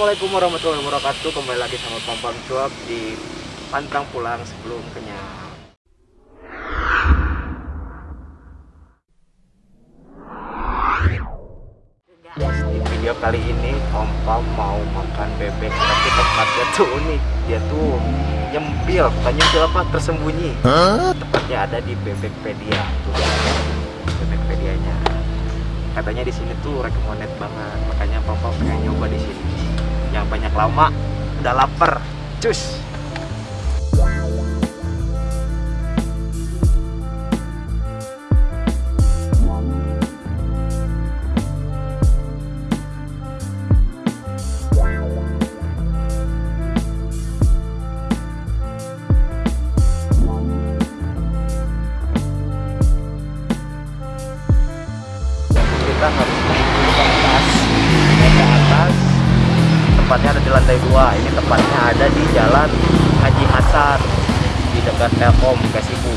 Assalamualaikum warahmatullahi wabarakatuh. Kembali lagi sama Pampang Cuap di Pantang Pulang Sebelum Kenyang. Di video kali ini Pam mau makan bebek Tapi tempatnya tuh unik. Dia tuh nyempil Bukan nyempil apa, tersembunyi. Tepatnya ada di Bebekpedia. Tuh Bebekpedianya. Katanya di sini tuh recommended banget Makanya Pam pengen nyoba di sini Yang banyak lama Udah lapar. Cus 2 ini tepatnya ada di Jalan Haji Hasan di dekat Telkom Kasibu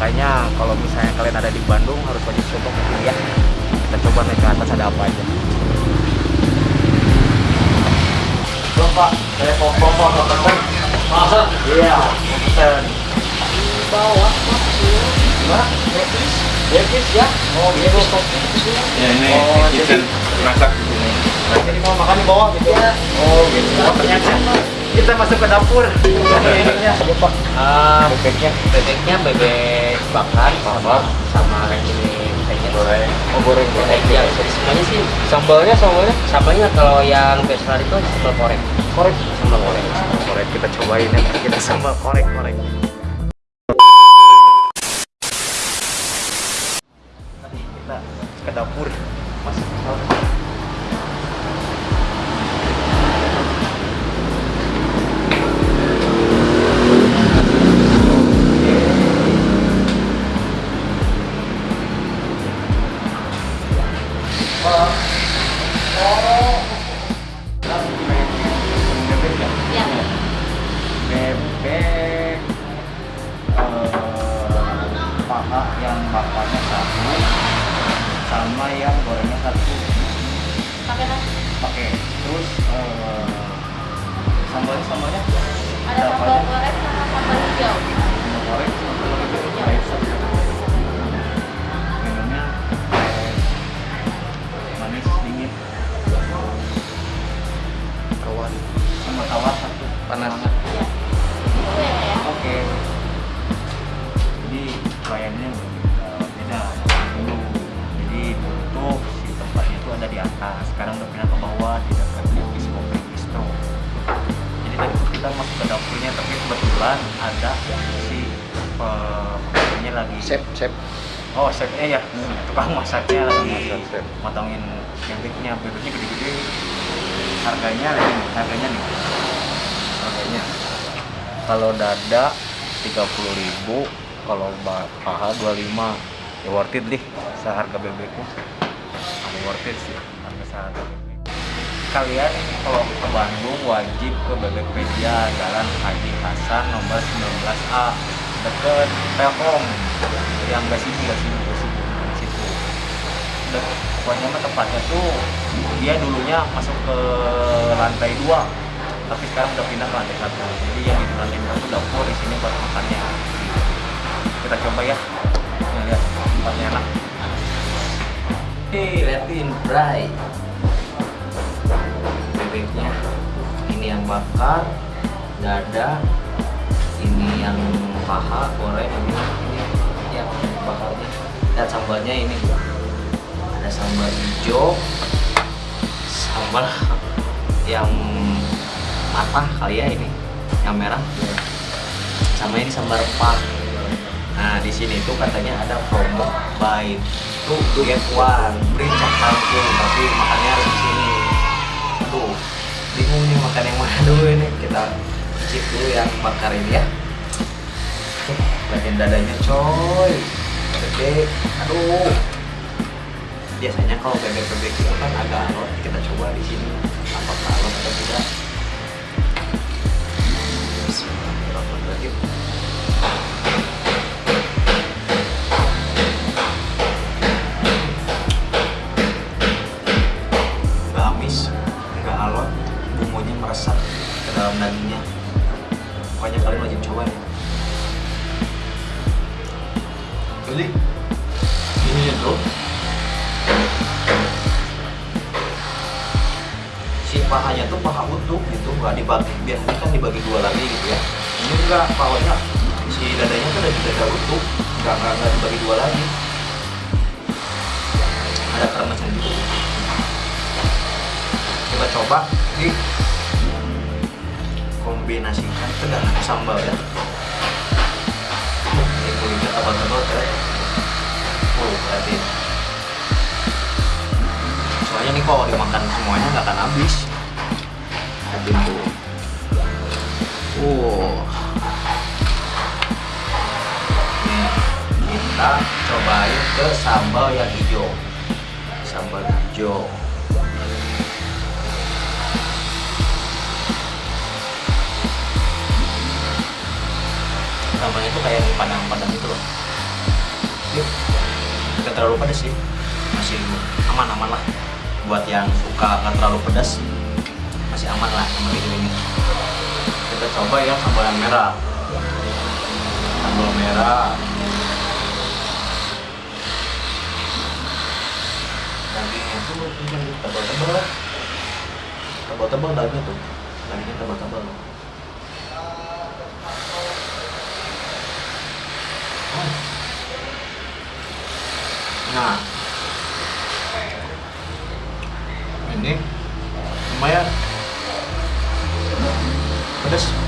makanya kalau misalnya kalian ada di Bandung harus wajib coba ke sini ya. Kita coba naik ke atas ada apa aja. Belum pak. Saya mau foto atau masa? iya pesen di bawah pak. Ya? Oh, gitu. Ya, ini oh, kitchen masak di sini. Jadi mau makan di bawah gitu ya? Oh gitu. Oh, ternyata kita masuk ke dapur. Ininya, ya, Pak. Ah, Bebeknya. bebeknya bebek bakar sama sama kayak gini kayaknya Goreng. Oh goreng Kayak ya, semuanya sih Sambalnya, sambalnya sambalnya kalau yang besar itu sambal korek korek. sambal korek Sambal korek kita cobain ya. Kita sambal korek korek. Bakarnya satu sama yang gorengnya satu. Pakai nasi pakai. Terus eh, sambalnya sambalnya ada apa sambal goreng sama sambal hijau. Sambal goreng sambal hijau kebetulan ada si pembelinya lagi. Chef, chef. Oh, chefnya ya. Tukang masaknya lagi Masak, matangin bebeknya. Bebeknya gede-gede. Harganya nih, harganya nih. Harganya kalau dada 30.000 kalau paha 25 ya worth it deh seharga bebeknya worth it sih harga seharga bebek kalian kalau ke Bandung wajib ke Bebekpedia Jalan Haji Hasan nomor 19A deket Telkom. Yang gak sini gak sini gak sini situ pokoknya mah tempatnya tuh dia dulunya masuk ke lantai dua tapi sekarang udah pindah ke lantai satu. Jadi yang di lantai dua itu dapur di sini buat makannya. Kita coba ya. Lihat tempatnya enak. Hei, liatin fry bebeknya. Ini yang bakar dada ini yang paha goreng ini yang bakarnya. Dan sambalnya ini. Ada sambal hijau sambal yang matah kali ya ini yang merah. Sama ini sambal rempah. Nah di sini tuh katanya ada promo buy two get one. Langsung tapi makannya harus di sini bingung nih makan yang mana dulu ini. Kita cicip dulu yang bakar ini ya. Oke, bagian dadanya coy. Bebek aduh. Biasanya kalau bebek-bebek itu kan agak alot kita coba di sini. Apakah alot atau tidak? Bismillahirrahmanirrahim nggak dibagi biasanya kan dibagi dua lagi gitu ya. Ini enggak pahanya si dadanya tuh ada dada utuh nggak nggak dibagi dua lagi. Ada kermesnya gitu kita coba di kombinasikan dalam sambal ya. Ini kulitnya tebal-tebal kan oh berarti. Soalnya nih kalau dimakan semuanya nggak akan habis tuh wow kita cobain ke sambal yang hijau. Sambal hijau. Sambalnya itu kayak padang-padang itu loh. Nggak terlalu pedas sih. Masih aman-aman lah. Buat yang suka nggak terlalu pedas masih aman lah sama ini kita coba yang sambal yang merah. Sambal merah. Dagingnya tuh tebal-tebal tebal-tebal dagingnya tuh. Dagingnya tebal-tebal. Nah, ini lumayan. Pedas.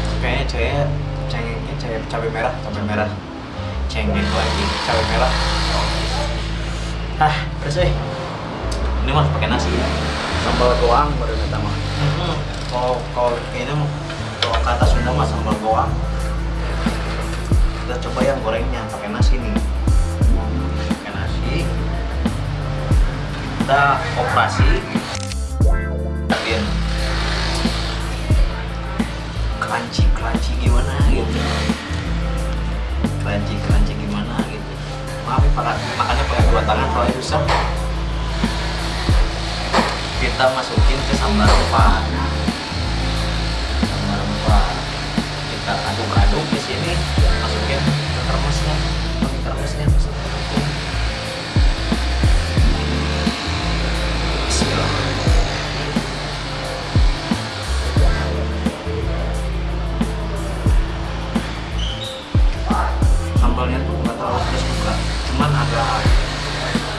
Cabai, merah, cabai merah. Cengeng lagi, cabai merah. Ah, pedas eh. Ini mah pakai nasi ya. Sambal doang baru kata mah. Hmm, Kalau kalau ini mah kalau kata Sunda mah sambal goang. Kita coba yang gorengnya pakai nasi nih. Pakai nasi. Kita operasi. Lihat. Crunchy crunchy gimana gitu. Maaf pakai makannya pakai dua tangan soalnya susah. Kita masukin ke sambal rempah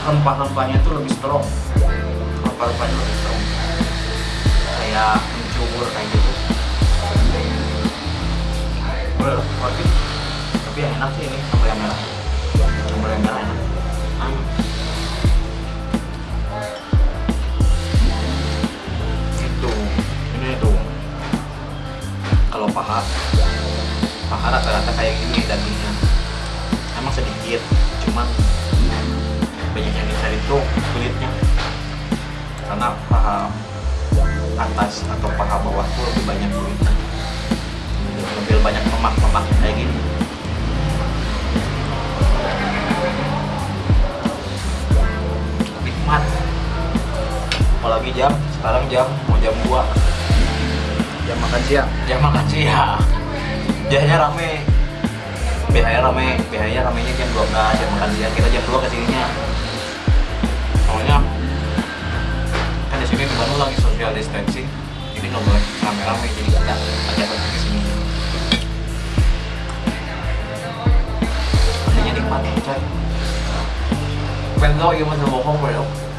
rempah-rempahnya tuh lebih strong. Rempah-rempahnya lebih strong. Kayak mencubur kayak gitu. Boleh tapi yang enak sih ini sambal yang merah. Sambal yang merah enak. Itu ini tuh. Kalau paha paha rata-rata kayak gini dagingnya. Emang sedikit cuman banyak yang dicari tuh kulitnya. Karena paha atas atau paha bawah tuh lebih banyak kulitnya. Lebih banyak lemak-lemak kayak gini. Nikmat. Apalagi jam sekarang jam mau jam 2 Jam makan siang. jam makan siang. Biasanya rame biasanya rame biasanya ramenya jam 12 jam makan siang kita jam 2 ke sininya. Soalnya kan di sini di lagi social distancing jadi nggak boleh rame-rame jadi kita ajak lagi ke sini. Makanya nikmat coy. Pengen tau gimana bohong bro. Oke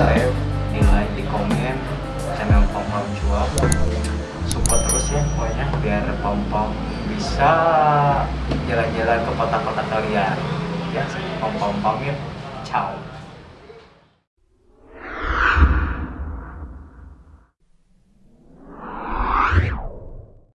subscribe, di like, di komen Channel Pom Pom Cuap Support terus ya pokoknya Biar Pom Pom bisa jalan-jalan ke kota-kota kalian. Ya, Pom Pom pamit. Ciao